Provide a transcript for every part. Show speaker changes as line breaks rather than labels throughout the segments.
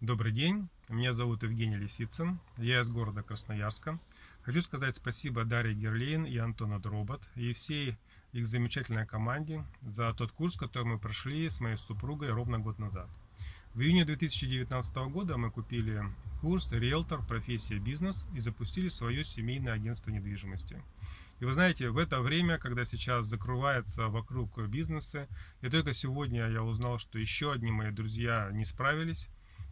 Добрый день, меня зовут Евгений Лисицын, я из города Красноярска. Хочу сказать спасибо Дарье Герлейн и Антону Дробот и всей их замечательной команде за тот курс, который мы прошли с моей супругой ровно год назад. В июне 2019 года мы купили курс «Риэлтор. Профессия. Бизнес» и запустили свое семейное агентство недвижимости. И вы знаете, в это время, когда сейчас закрывается вокруг бизнеса, и только сегодня я узнал, что еще одни мои друзья не справились,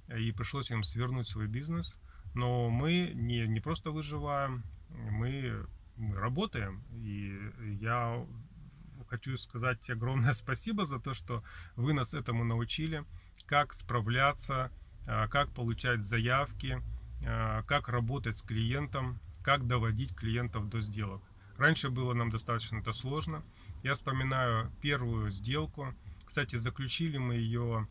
и пришлось им свернуть свой бизнес. Но мы не, не просто выживаем, мы, мы работаем. И я хочу сказать огромное спасибо за то, что вы нас этому научили, как справляться, а, как получать заявки, а, как работать с клиентом, как доводить клиентов до сделок. Раньше было нам достаточно это сложно. Я вспоминаю первую сделку. Кстати, заключили мы ее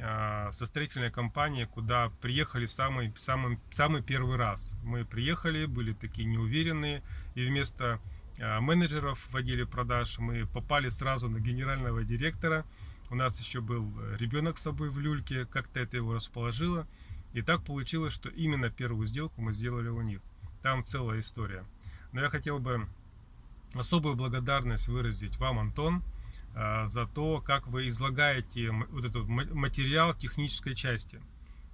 а, со строительной компанией, куда приехали самый, самый, самый первый раз. Мы приехали, были такие неуверенные, и вместо а, менеджеров в отделе продаж мы попали сразу на генерального директора. У нас еще был ребенок с собой в люльке, как-то это его расположило. И так получилось, что именно первую сделку мы сделали у них. Там целая история. Но я хотел бы особую благодарность выразить вам, Антон, за то, как вы излагаете вот этот материал технической части.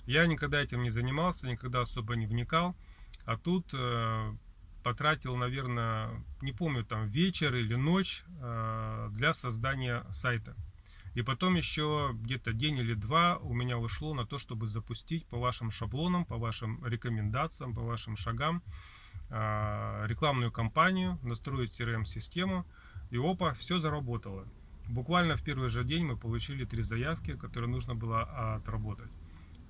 Я никогда этим не занимался, никогда особо не вникал, а тут э, потратил, наверное, не помню, там вечер или ночь э, для создания сайта. И потом еще где-то день или два у меня ушло на то, чтобы запустить по вашим шаблонам, по вашим рекомендациям, по вашим шагам э, рекламную кампанию, настроить CRM-систему. И опа, все заработало. Буквально в первый же день мы получили три заявки, которые нужно было отработать.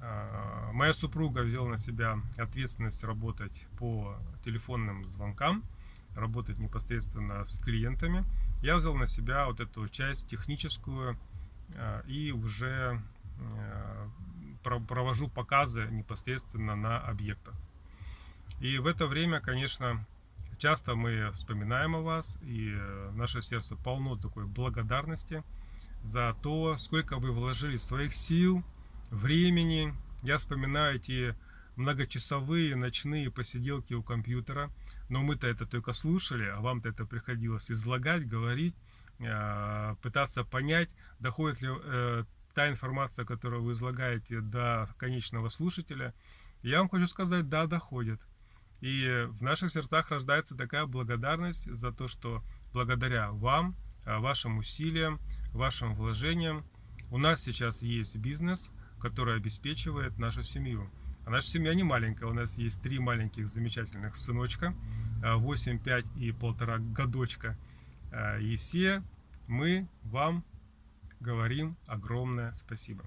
А, моя супруга взяла на себя ответственность работать по телефонным звонкам, работать непосредственно с клиентами. Я взял на себя вот эту часть техническую а, и уже а, провожу показы непосредственно на объектах. И в это время, конечно, Часто мы вспоминаем о вас, и э, наше сердце полно такой благодарности за то, сколько вы вложили своих сил, времени. Я вспоминаю эти многочасовые ночные посиделки у компьютера, но мы-то это только слушали, а вам-то это приходилось излагать, говорить, э, пытаться понять, доходит ли э, та информация, которую вы излагаете до конечного слушателя. Я вам хочу сказать, да, доходит. И в наших сердцах рождается такая благодарность за то, что благодаря вам, а, вашим усилиям, вашим вложениям, у нас сейчас есть бизнес, который обеспечивает нашу семью. А наша семья не маленькая, у нас есть три маленьких замечательных сыночка, 8, а, 5 и полтора годочка. А, и все мы вам говорим огромное спасибо.